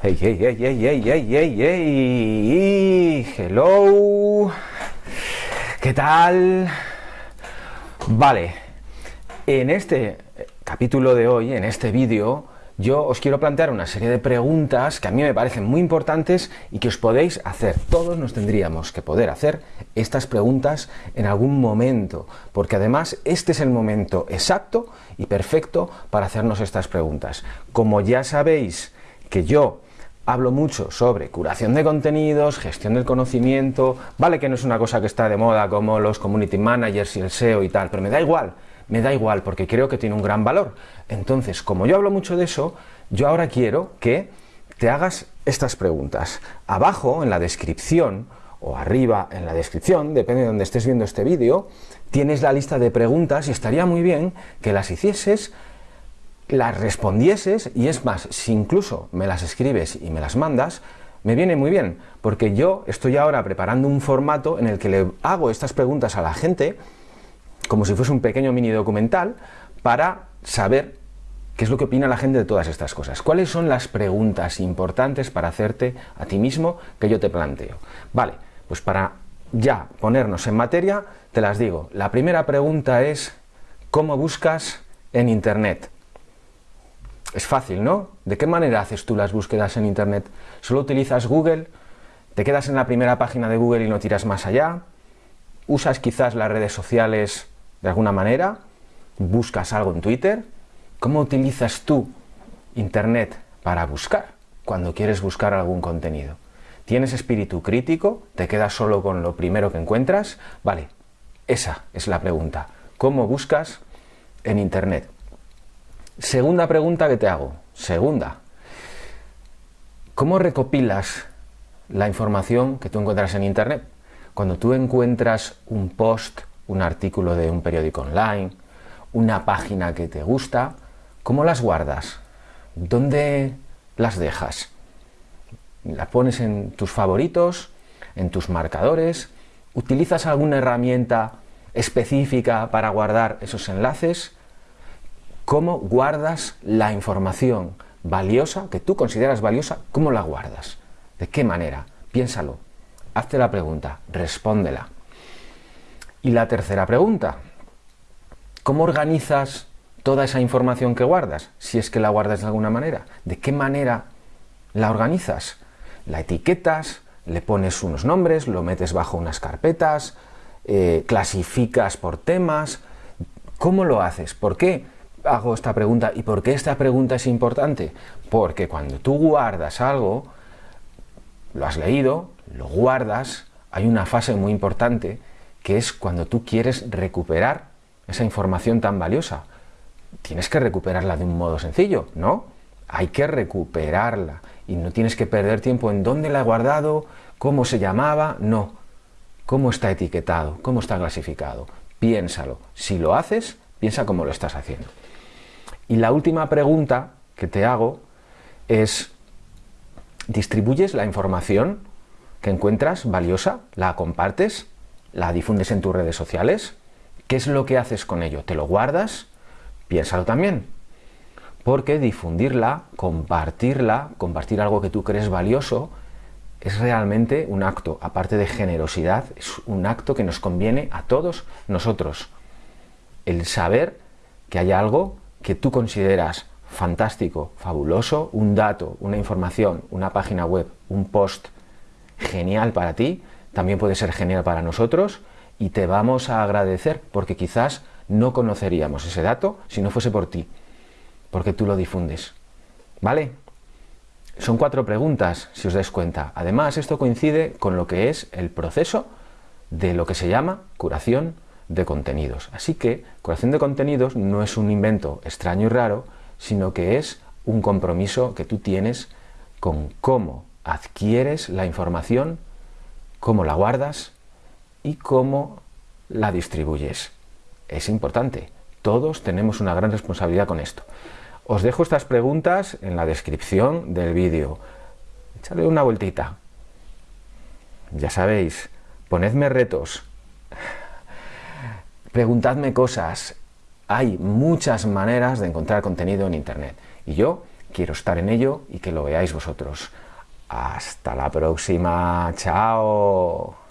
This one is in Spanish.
Hey, hey, hey, hey, hey, hey, hey, hey, hello, ¿qué tal? Vale, en este capítulo de hoy, en este vídeo, yo os quiero plantear una serie de preguntas que a mí me parecen muy importantes y que os podéis hacer. Todos nos tendríamos que poder hacer estas preguntas en algún momento, porque además este es el momento exacto y perfecto para hacernos estas preguntas. Como ya sabéis que yo hablo mucho sobre curación de contenidos, gestión del conocimiento, vale que no es una cosa que está de moda como los community managers y el SEO y tal, pero me da igual, me da igual porque creo que tiene un gran valor. Entonces, como yo hablo mucho de eso, yo ahora quiero que te hagas estas preguntas. Abajo, en la descripción, o arriba en la descripción, depende de donde estés viendo este vídeo, tienes la lista de preguntas y estaría muy bien que las hicieses las respondieses y es más, si incluso me las escribes y me las mandas, me viene muy bien, porque yo estoy ahora preparando un formato en el que le hago estas preguntas a la gente, como si fuese un pequeño mini documental, para saber qué es lo que opina la gente de todas estas cosas. ¿Cuáles son las preguntas importantes para hacerte a ti mismo que yo te planteo? Vale, pues para ya ponernos en materia, te las digo. La primera pregunta es, ¿cómo buscas en Internet? Es fácil, ¿no? ¿De qué manera haces tú las búsquedas en Internet? ¿Solo utilizas Google? ¿Te quedas en la primera página de Google y no tiras más allá? ¿Usas quizás las redes sociales de alguna manera? ¿Buscas algo en Twitter? ¿Cómo utilizas tú Internet para buscar cuando quieres buscar algún contenido? ¿Tienes espíritu crítico? ¿Te quedas solo con lo primero que encuentras? Vale, esa es la pregunta. ¿Cómo buscas en Internet? Segunda pregunta que te hago. Segunda. ¿Cómo recopilas la información que tú encuentras en Internet? Cuando tú encuentras un post, un artículo de un periódico online, una página que te gusta, ¿cómo las guardas? ¿Dónde las dejas? ¿Las pones en tus favoritos? ¿En tus marcadores? ¿Utilizas alguna herramienta específica para guardar esos enlaces? ¿Cómo guardas la información valiosa, que tú consideras valiosa, cómo la guardas? ¿De qué manera? Piénsalo, hazte la pregunta, respóndela. Y la tercera pregunta, ¿cómo organizas toda esa información que guardas? Si es que la guardas de alguna manera. ¿De qué manera la organizas? ¿La etiquetas? ¿Le pones unos nombres? ¿Lo metes bajo unas carpetas? Eh, ¿Clasificas por temas? ¿Cómo lo haces? ¿Por qué? Hago esta pregunta y por qué esta pregunta es importante? Porque cuando tú guardas algo, lo has leído, lo guardas, hay una fase muy importante que es cuando tú quieres recuperar esa información tan valiosa. Tienes que recuperarla de un modo sencillo, ¿no? Hay que recuperarla y no tienes que perder tiempo en dónde la he guardado, cómo se llamaba, no. ¿Cómo está etiquetado? ¿Cómo está clasificado? Piénsalo. Si lo haces, piensa cómo lo estás haciendo. Y la última pregunta que te hago es, ¿distribuyes la información que encuentras valiosa? ¿La compartes? ¿La difundes en tus redes sociales? ¿Qué es lo que haces con ello? ¿Te lo guardas? Piénsalo también. Porque difundirla, compartirla, compartir algo que tú crees valioso, es realmente un acto, aparte de generosidad, es un acto que nos conviene a todos nosotros. El saber que hay algo que tú consideras fantástico, fabuloso, un dato, una información, una página web, un post genial para ti, también puede ser genial para nosotros y te vamos a agradecer porque quizás no conoceríamos ese dato si no fuese por ti, porque tú lo difundes. ¿Vale? Son cuatro preguntas, si os dais cuenta. Además, esto coincide con lo que es el proceso de lo que se llama curación de contenidos. Así que curación de contenidos no es un invento extraño y raro, sino que es un compromiso que tú tienes con cómo adquieres la información, cómo la guardas y cómo la distribuyes. Es importante. Todos tenemos una gran responsabilidad con esto. Os dejo estas preguntas en la descripción del vídeo. Echadle una vueltita. Ya sabéis, ponedme retos, Preguntadme cosas. Hay muchas maneras de encontrar contenido en Internet. Y yo quiero estar en ello y que lo veáis vosotros. Hasta la próxima, chao.